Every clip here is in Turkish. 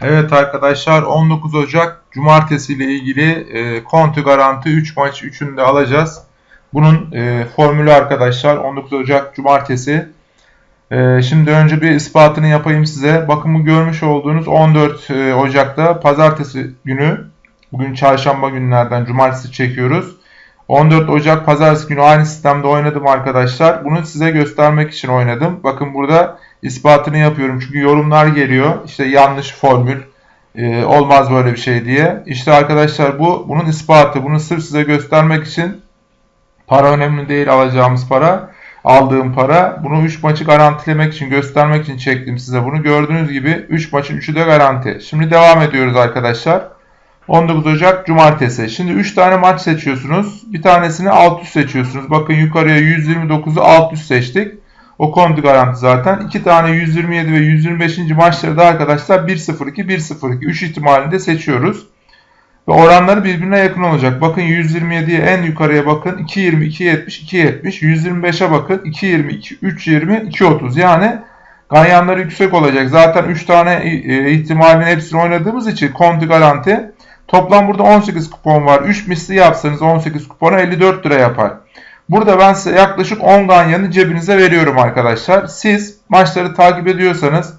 Evet arkadaşlar 19 Ocak Cumartesi ile ilgili e, kontu garanti 3 maç 3'ünü de alacağız. Bunun e, formülü arkadaşlar 19 Ocak Cumartesi. E, şimdi önce bir ispatını yapayım size. Bakın bu görmüş olduğunuz 14 e, Ocak'ta Pazartesi günü. Bugün çarşamba günlerden Cumartesi çekiyoruz. 14 Ocak Pazartesi günü aynı sistemde oynadım arkadaşlar. Bunu size göstermek için oynadım. Bakın burada ispatını yapıyorum. Çünkü yorumlar geliyor. İşte yanlış formül. E, olmaz böyle bir şey diye. İşte arkadaşlar bu bunun ispatı. Bunu sırf size göstermek için para önemli değil alacağımız para. Aldığım para. Bunu 3 maçı garantilemek için göstermek için çektim size bunu. Gördüğünüz gibi 3 maçın 3'ü de garanti. Şimdi devam ediyoruz arkadaşlar. 19 Ocak Cumartesi. Şimdi 3 tane maç seçiyorsunuz. Bir tanesini alt üst seçiyorsunuz. Bakın yukarıya 129'u alt üst seçtik. O kontu garanti zaten. 2 tane 127 ve 125. maçları da arkadaşlar 1-0-2, 1-0-2. 3 ihtimalinde seçiyoruz. Ve oranları birbirine yakın olacak. Bakın 127'ye en yukarıya bakın. 2.20, 2.70, 2.70. 125'e bakın. 2.20, 3.20, 2.30. Yani ganyanları yüksek olacak. Zaten 3 tane e, ihtimalin hepsini oynadığımız için kontu garanti. Toplam burada 18 kupon var. 3 misli yapsanız 18 kupona 54 lira yapar. Burada ben size yaklaşık 10 ganyanı cebinize veriyorum arkadaşlar. Siz maçları takip ediyorsanız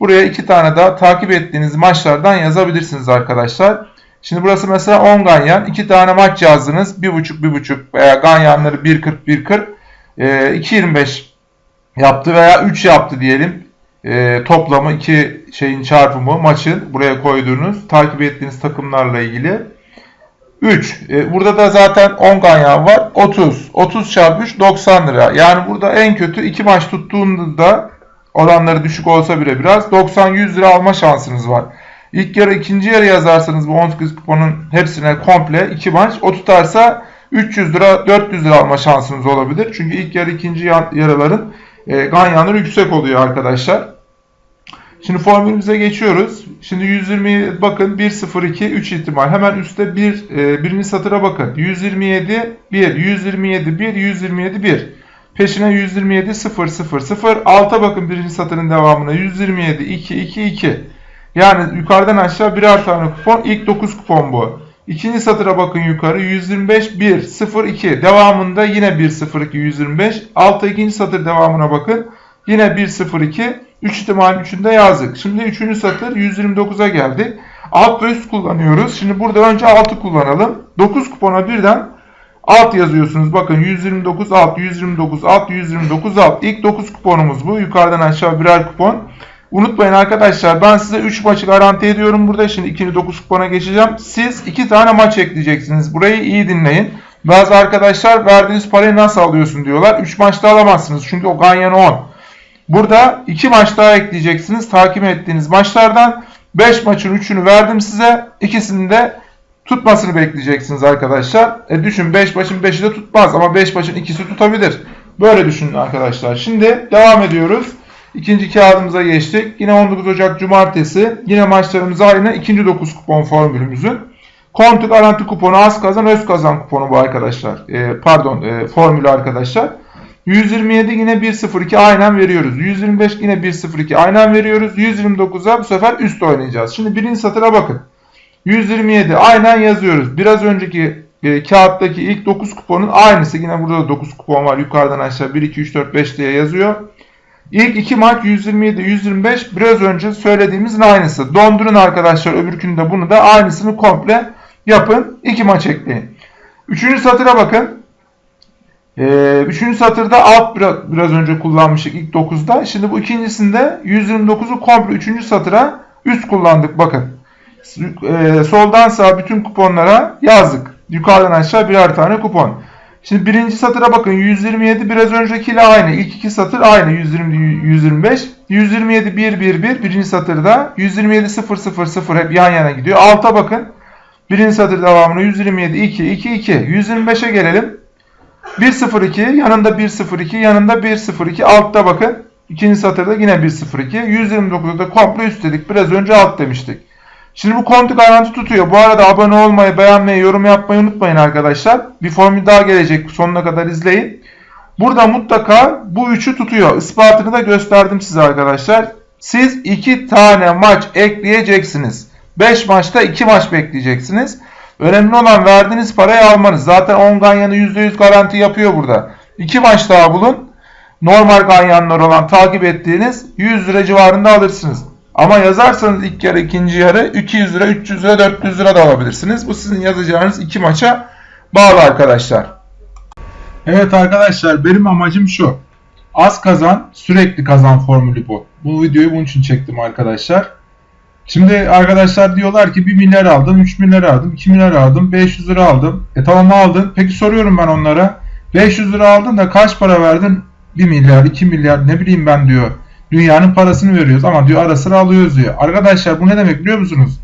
buraya 2 tane daha takip ettiğiniz maçlardan yazabilirsiniz arkadaşlar. Şimdi burası mesela 10 ganyan. 2 tane maç yazdınız. 1.5 1.5 veya ganyanları 1.40 1.40 e, 2.25 yaptı veya 3 yaptı diyelim. E, toplamı iki şeyin çarpımı maçın buraya koyduğunuz takip ettiğiniz takımlarla ilgili. 3. E, burada da zaten 10 ganyan var. 30. 30 çarpı 3 90 lira. Yani burada en kötü 2 maç tuttuğunda oranları düşük olsa bile biraz 90-100 lira alma şansınız var. İlk yarı ikinci yarı yazarsanız bu 18 kuponun hepsine komple 2 maç. O tutarsa 300 lira 400 lira alma şansınız olabilir. Çünkü ilk yarı ikinci yarıların e, ganyanları yüksek oluyor arkadaşlar. Şimdi formülümüze geçiyoruz. Şimdi 120 bakın 1 0 2 3 ihtimal. Hemen üstte bir e, birinci satıra bakın. 127 1 127 1 127 1. Peşine 127 0 0 0. Alta bakın birinci satırın devamına 127 2 2 2. Yani yukarıdan aşağı birer tane kupon. İlk 9 kupon bu. İkinci satıra bakın yukarı 125 1 0 2. Devamında yine 1 0 2 125. Alta ikinci satır devamına bakın. Yine 1 0 2. 3 ihtimalin 3'ünde yazdık. Şimdi 3. satır 129'a geldik. Alt ve üst kullanıyoruz. Şimdi burada önce altı kullanalım. 9 kupona birden alt yazıyorsunuz. Bakın 129 alt, 129 alt, 129 alt. İlk 9 kuponumuz bu. Yukarıdan aşağı birer kupon. Unutmayın arkadaşlar ben size 3 maçı garanti ediyorum burada. Şimdi ikinci 9 kupona geçeceğim. Siz 2 tane maç ekleyeceksiniz. Burayı iyi dinleyin. Bazı arkadaşlar verdiğiniz parayı nasıl alıyorsun diyorlar. 3 maçta alamazsınız. Çünkü o ganyan 10. Burada 2 maç daha ekleyeceksiniz. Takip ettiğiniz maçlardan 5 maçın 3'ünü verdim size. İkisini de tutmasını bekleyeceksiniz arkadaşlar. E düşün 5 maçın 5'i de tutmaz ama 5 maçın ikisi tutabilir. Böyle düşünün arkadaşlar. Şimdi devam ediyoruz. İkinci kağıdımıza geçtik. Yine 19 Ocak Cumartesi. Yine maçlarımız aynı. İkinci 9 kupon formülümüzün. Kontu garanti kuponu az kazan öz kazan kuponu bu arkadaşlar. E, pardon e, formülü arkadaşlar. 127 yine 1.02 aynen veriyoruz. 125 yine 1.02 aynen veriyoruz. 129'a bu sefer üst oynayacağız. Şimdi birinci satıra bakın. 127 aynen yazıyoruz. Biraz önceki e, kağıttaki ilk 9 kuponun aynısı. Yine burada da 9 kupon var. Yukarıdan aşağı 1, 2, 3, 4, 5 diye yazıyor. İlk iki maç 127, 125 biraz önce söylediğimizin aynısı. Dondurun arkadaşlar öbürkünde bunu da aynısını komple yapın. İki maç ekleyin. Üçüncü satıra bakın. Ee, üçüncü satırda alt biraz, önce kullanmıştık ilk 9'da. Şimdi bu ikincisinde 129'u komple üçüncü satıra üst kullandık bakın. Ee, soldan sağa bütün kuponlara yazdık. Yukarıdan aşağı birer tane kupon. Şimdi birinci satıra bakın 127 biraz öncekiyle aynı. İlk iki satır aynı 120 125. 127 1 1 1 birinci satırda 127 0 0 0 hep yan yana gidiyor. Alta bakın. Birinci satır devamına 127 2 2 2. 125'e gelelim. 102 yanında 102 yanında 102 altta bakın. İkinci satırda yine 102. 129'da da komple üstledik. Biraz önce alt demiştik. Şimdi bu kontu garanti tutuyor. Bu arada abone olmayı, beğenmeyi, yorum yapmayı unutmayın arkadaşlar. Bir formül daha gelecek. Sonuna kadar izleyin. Burada mutlaka bu üçü tutuyor. Ispatını da gösterdim size arkadaşlar. Siz 2 tane maç ekleyeceksiniz. 5 maçta 2 maç bekleyeceksiniz. Önemli olan verdiğiniz parayı almanız. Zaten 10 ganyanı %100 garanti yapıyor burada. 2 maç daha bulun. Normal ganyanlar olan takip ettiğiniz 100 lira civarında alırsınız. Ama yazarsanız ilk yarı ikinci yarı 200 lira, 300 lira, 400 lira da alabilirsiniz. Bu sizin yazacağınız iki maça bağlı arkadaşlar. Evet arkadaşlar benim amacım şu. Az kazan, sürekli kazan formülü bu. Bu videoyu bunun için çektim arkadaşlar. Şimdi arkadaşlar diyorlar ki 1 milyar aldım, 3 milyar aldım, 2 milyar aldım, 500 lira aldım. E tamam aldın. Peki soruyorum ben onlara. 500 lira aldın da kaç para verdin? 1 milyar, 2 milyar ne bileyim ben diyor. Dünyanın parasını veriyoruz ama diyor ara sıra alıyoruz diyor. Arkadaşlar bu ne demek biliyor musunuz?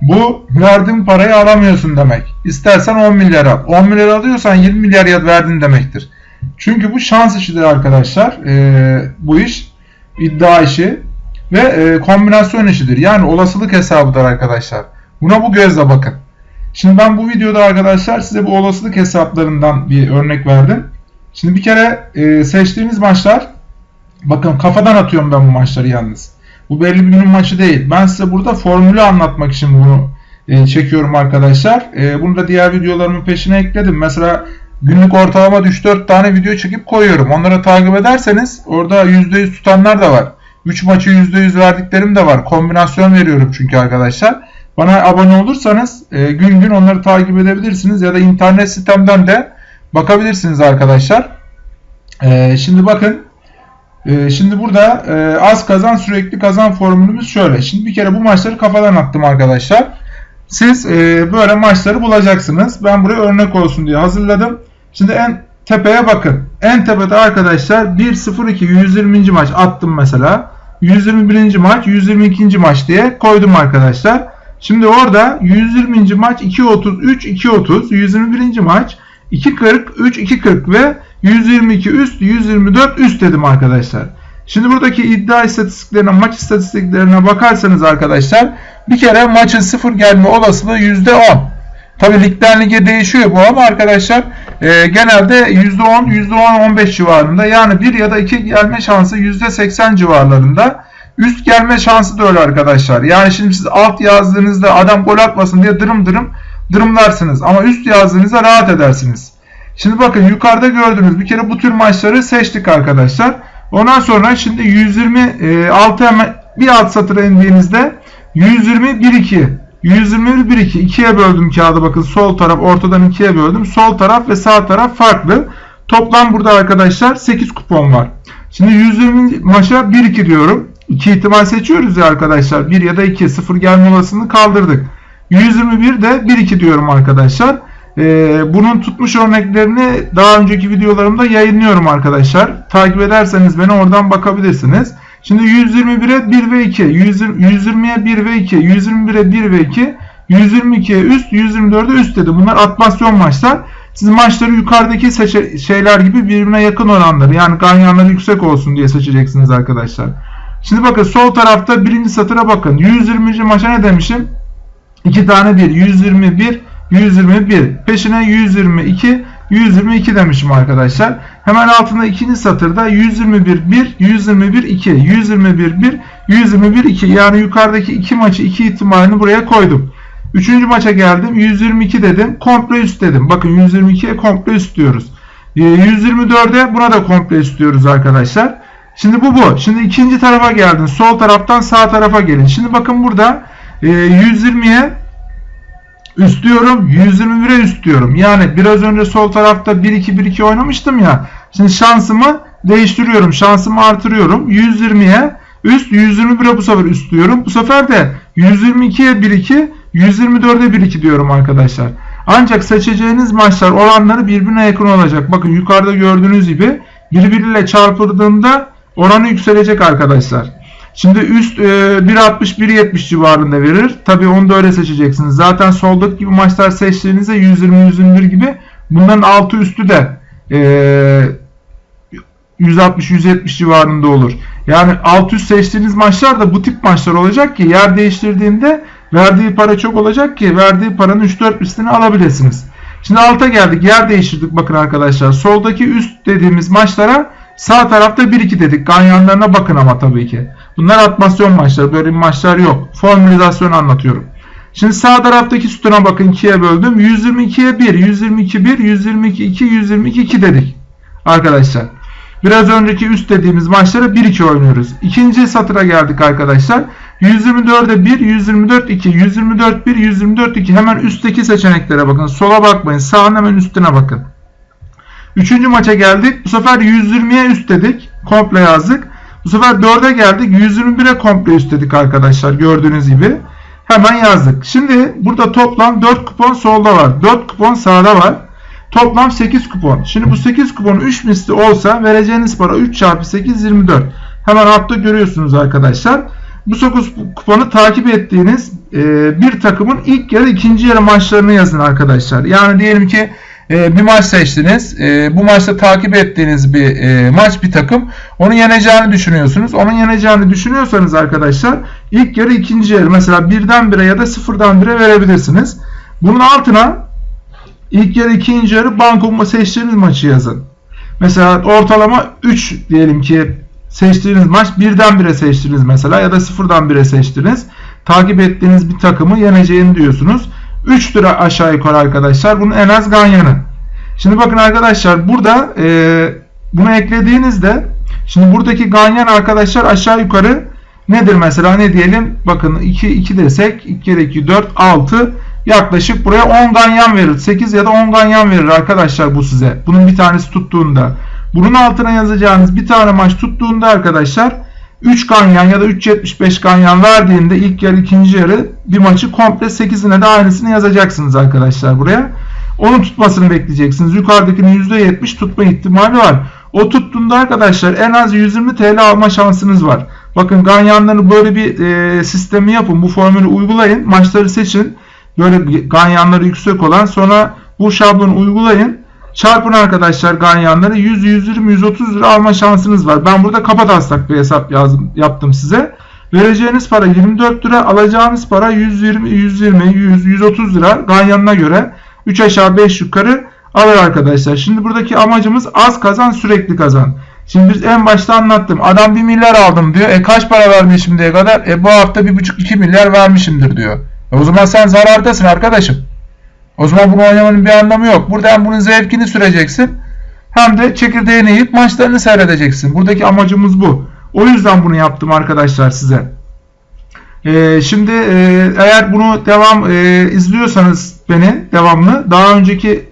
Bu verdiğin parayı alamıyorsun demek. İstersen 10 milyar al. 10 milyar alıyorsan 20 milyar verdin demektir. Çünkü bu şans işidir arkadaşlar. Ee, bu iş iddia işi ve e, kombinasyon işidir. Yani olasılık hesabıdır arkadaşlar. Buna bu gözle bakın. Şimdi ben bu videoda arkadaşlar size bu olasılık hesaplarından bir örnek verdim. Şimdi bir kere e, seçtiğiniz maçlar bakın kafadan atıyorum ben bu maçları yalnız. Bu belli bir günün maçı değil. Ben size burada formülü anlatmak için bunu e, çekiyorum arkadaşlar. E, bunu da diğer videolarımın peşine ekledim. Mesela günlük ortalama 3-4 tane video çekip koyuyorum. Onları takip ederseniz orada %100 tutanlar da var. 3 maçı %100 verdiklerim de var. Kombinasyon veriyorum çünkü arkadaşlar. Bana abone olursanız e, gün gün onları takip edebilirsiniz ya da internet sitemden de bakabilirsiniz arkadaşlar. E, şimdi bakın e, şimdi burada e, az kazan sürekli kazan formülümüz şöyle. Şimdi bir kere bu maçları kafadan attım arkadaşlar. Siz e, böyle maçları bulacaksınız. Ben buraya örnek olsun diye hazırladım. Şimdi en tepeye bakın. En tepede arkadaşlar 1-0-2 120. maç attım mesela. 121. maç 122. maç diye koydum arkadaşlar. Şimdi orada 120. maç 2.33 2.30 121. maç 2.40 3 2.40 ve 122 üst 124 üst dedim arkadaşlar. Şimdi buradaki iddia istatistiklerine maç istatistiklerine bakarsanız arkadaşlar bir kere maçın sıfır gelme olasılığı %10. Tabi ligden lige değişiyor bu ama arkadaşlar e, genelde %10 %10-15 civarında yani 1 ya da 2 gelme şansı %80 civarlarında. Üst gelme şansı da öyle arkadaşlar. Yani şimdi siz alt yazdığınızda adam gol atmasın diye dırım dırım dırımlarsınız. Ama üst yazdığınızda rahat edersiniz. Şimdi bakın yukarıda gördüğünüz bir kere bu tür maçları seçtik arkadaşlar. Ondan sonra şimdi 126 hemen bir alt satıra indiğinizde 120 1 2 121 1 2 ikiye böldüm kağıdı bakın sol taraf ortadan ikiye böldüm. Sol taraf ve sağ taraf farklı. Toplam burada arkadaşlar 8 kupon var. Şimdi 120 maça 1 2 diyorum. 2 ihtimal seçiyoruz ya arkadaşlar. 1 ya da 2 0 gelme olasılığını kaldırdık. 121 de 1 2 diyorum arkadaşlar. Ee, bunun tutmuş örneklerini daha önceki videolarımda yayınlıyorum arkadaşlar. Takip ederseniz beni oradan bakabilirsiniz. Şimdi 121'e 1 ve 2, 120'ye 1 ve 2, 121'e 1 ve 2, 122'ye üst, 124'e üst dedi. Bunlar atmasyon maçlar. Siz maçları yukarıdaki şeyler gibi birbirine yakın oranları yani ganyanları yüksek olsun diye seçeceksiniz arkadaşlar. Şimdi bakın sol tarafta birinci satıra bakın. 120. maça ne demişim? 2 tane 1. 121, 121. Peşine 122, 122 demişim arkadaşlar. Hemen altında ikinci satırda 121 1, 121 2, 121 1, 121 2. Yani yukarıdaki iki maçı iki ihtimalini buraya koydum. Üçüncü maça geldim. 122 dedim. Komple üst dedim. Bakın 122'ye komple üst diyoruz. 124'e ee, buna da komple üst diyoruz arkadaşlar. Şimdi bu bu. Şimdi ikinci tarafa geldin. Sol taraftan sağ tarafa gelin. Şimdi bakın burada 120'ye üst diyorum. 121'e üst diyorum. Yani biraz önce sol tarafta 1-2-1-2 oynamıştım ya. Şimdi şansımı değiştiriyorum. Şansımı artırıyorum. 120'ye üst 121'e bu sefer üst diyorum. Bu sefer de 122'ye 1-2 124'e 1-2 diyorum arkadaşlar. Ancak seçeceğiniz maçlar oranları birbirine yakın olacak. Bakın yukarıda gördüğünüz gibi birbiriyle çarpıldığında oranı yükselecek arkadaşlar. Şimdi üst e, 1.60-1.70 civarında verir. Tabi onu da öyle seçeceksiniz. Zaten soldaki gibi maçlar seçtiğinizde 120-121 gibi bunların altı üstü de e, 160-170 civarında olur. Yani alt üst seçtiğiniz maçlar da bu tip maçlar olacak ki yer değiştirdiğinde verdiği para çok olacak ki verdiği paranın 3-4 üstünü alabilirsiniz. Şimdi alta geldik. Yer değiştirdik bakın arkadaşlar. Soldaki üst dediğimiz maçlara Sağ tarafta 1-2 dedik. Ganyanlarına bakın ama tabii ki. Bunlar atmasyon maçları. Böyle maçlar yok. Formülizasyon anlatıyorum. Şimdi sağ taraftaki sütuna bakın 2'ye böldüm. 122'ye 1, 122 1, 122 2, 122 2 dedik. Arkadaşlar. Biraz önceki üst dediğimiz maçlara 1-2 oynuyoruz. İkinci satıra geldik arkadaşlar. 124'e 1, 124 2, 124 1, 124 2. Hemen üstteki seçeneklere bakın. Sola bakmayın. Sağın hemen üstüne bakın. Üçüncü maça geldik. Bu sefer 120'ye üst dedik. Komple yazdık. Bu sefer 4'e geldik. 121'e komple üst dedik arkadaşlar. Gördüğünüz gibi. Hemen yazdık. Şimdi burada toplam 4 kupon solda var. 4 kupon sağda var. Toplam 8 kupon. Şimdi bu 8 kupon 3 misli olsa vereceğiniz para 3 çarpı 8 24. Hemen altta görüyorsunuz arkadaşlar. Bu 9 kuponu takip ettiğiniz bir takımın ilk yarı ikinci yarı maçlarını yazın arkadaşlar. Yani diyelim ki e, bir maç seçtiniz. E, bu maçta takip ettiğiniz bir e, maç bir takım. Onu yeneceğini düşünüyorsunuz. Onun yeneceğini düşünüyorsanız arkadaşlar ilk yarı ikinci yarı mesela birden bire ya da sıfırdan bire verebilirsiniz. Bunun altına ilk yarı ikinci yarı banko seçtiğiniz maçı yazın. Mesela ortalama 3 diyelim ki seçtiğiniz maç birden bire seçtiniz mesela ya da sıfırdan bire seçtiniz. Takip ettiğiniz bir takımı yeneceğini diyorsunuz. 3 lira aşağı yukarı arkadaşlar. Bunun en az ganyanı. Şimdi bakın arkadaşlar burada e, bunu eklediğinizde şimdi buradaki ganyan arkadaşlar aşağı yukarı nedir mesela ne diyelim bakın 2 2 desek 2 kere 2 4 6 yaklaşık buraya 10 ganyan verir. 8 ya da 10 ganyan verir arkadaşlar bu size. Bunun bir tanesi tuttuğunda. Bunun altına yazacağınız bir tane maç tuttuğunda arkadaşlar 3 ganyan ya da 3.75 ganyan verdiğinde ilk yarı ikinci yarı bir maçı komple 8'ine de aynısını yazacaksınız arkadaşlar buraya. Onun tutmasını bekleyeceksiniz. Yukarıdakinin %70 tutma ihtimali var. O tuttuğunda arkadaşlar en az 120 TL alma şansınız var. Bakın ganyanları böyle bir e, sistemi yapın. Bu formülü uygulayın. Maçları seçin. Böyle ganyanları yüksek olan sonra bu şablonu uygulayın. Çarpın arkadaşlar ganyanları 100, 120, 130 lira alma şansınız var. Ben burada taslak bir hesap yazdım, yaptım size. Vereceğiniz para 24 lira, alacağınız para 120, 120, 100, 130 lira ganyanına göre 3 aşağı 5 yukarı alır arkadaşlar. Şimdi buradaki amacımız az kazan sürekli kazan. Şimdi biz en başta anlattım. Adam 1 milyar aldım diyor. E kaç para vermiş şimdiye kadar? E bu hafta 1,5-2 milyar vermişimdir diyor. E o zaman sen zarardasın arkadaşım. O zaman bunu oynamanın bir anlamı yok. Burada hem bunun zevkini süreceksin hem de çekirdeğini yiyip maçlarını seyredeceksin. Buradaki amacımız bu. O yüzden bunu yaptım arkadaşlar size. Ee, şimdi e, eğer bunu devam e, izliyorsanız beni devamlı daha önceki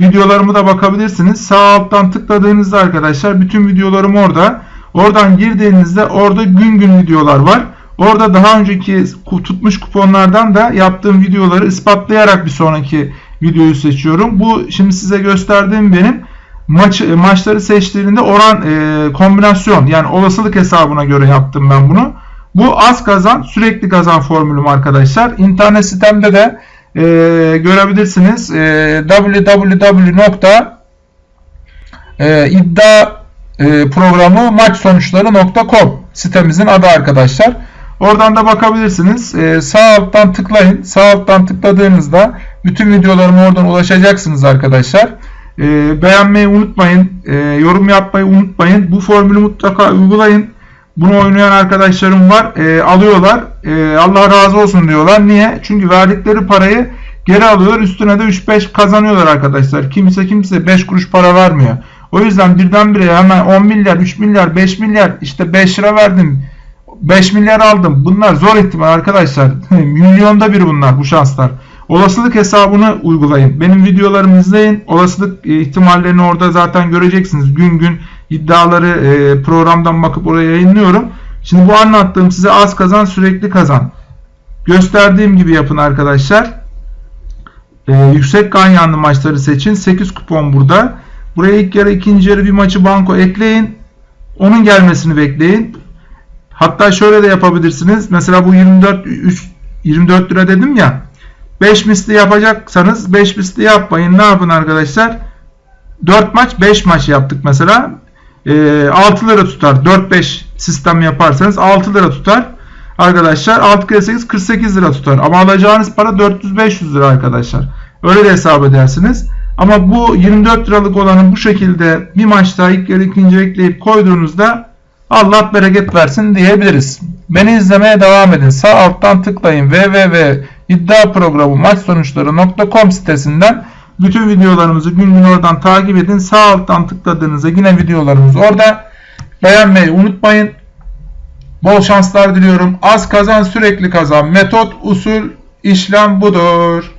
videolarımı da bakabilirsiniz. Sağ alttan tıkladığınızda arkadaşlar bütün videolarım orada. Oradan girdiğinizde orada gün gün videolar var. Orada daha önceki tutmuş kuponlardan da yaptığım videoları ispatlayarak bir sonraki videoyu seçiyorum. Bu şimdi size gösterdiğim benim maç maçları seçtiğinde oran e, kombinasyon yani olasılık hesabına göre yaptım ben bunu. Bu az kazan sürekli kazan formülüm arkadaşlar. İnternet sitemde de e, görebilirsiniz. E, www.iddia e, sitemizin adı arkadaşlar. Oradan da bakabilirsiniz. Ee, sağ alttan tıklayın. Sağ alttan tıkladığınızda bütün videolarıma oradan ulaşacaksınız arkadaşlar. Ee, beğenmeyi unutmayın. Ee, yorum yapmayı unutmayın. Bu formülü mutlaka uygulayın. Bunu oynayan arkadaşlarım var. Ee, alıyorlar. Ee, Allah razı olsun diyorlar. Niye? Çünkü verdikleri parayı geri alıyorlar. Üstüne de 3-5 kazanıyorlar arkadaşlar. Kimse kimse 5 kuruş para vermiyor. O yüzden birdenbire hemen 10 milyar, 3 milyar, 5 milyar işte 5 lira verdim 5 milyar aldım. Bunlar zor ihtimal arkadaşlar. Milyonda bir bunlar bu şanslar. Olasılık hesabını uygulayın. Benim videolarımı izleyin. Olasılık e, ihtimallerini orada zaten göreceksiniz. Gün gün iddiaları e, programdan bakıp oraya yayınlıyorum. Şimdi bu anlattığım size az kazan sürekli kazan. Gösterdiğim gibi yapın arkadaşlar. Ee, yüksek ganyanlı maçları seçin. 8 kupon burada. Buraya ilk yarı ikinci yarı bir maçı banko ekleyin. Onun gelmesini bekleyin. Hatta şöyle de yapabilirsiniz. Mesela bu 24 3, 24 lira dedim ya. 5 misli yapacaksanız 5 misli yapmayın. Ne yapın arkadaşlar? 4 maç 5 maç yaptık mesela. E, 6 lira tutar. 4-5 sistem yaparsanız 6 lira tutar. Arkadaşlar 6 kere 8 48 lira tutar. Ama alacağınız para 400-500 lira arkadaşlar. Öyle de hesap edersiniz. Ama bu 24 liralık olanı bu şekilde bir maçta ilk yarı ikinci ekleyip koyduğunuzda Allah bereket versin diyebiliriz. Beni izlemeye devam edin. Sağ alttan tıklayın www.iddiaprogramu sitesinden bütün videolarımızı gün gün oradan takip edin. Sağ alttan tıkladığınızda yine videolarımız orada. Beğenmeyi unutmayın. Bol şanslar diliyorum. Az kazan sürekli kazan. Metot, usul, işlem budur.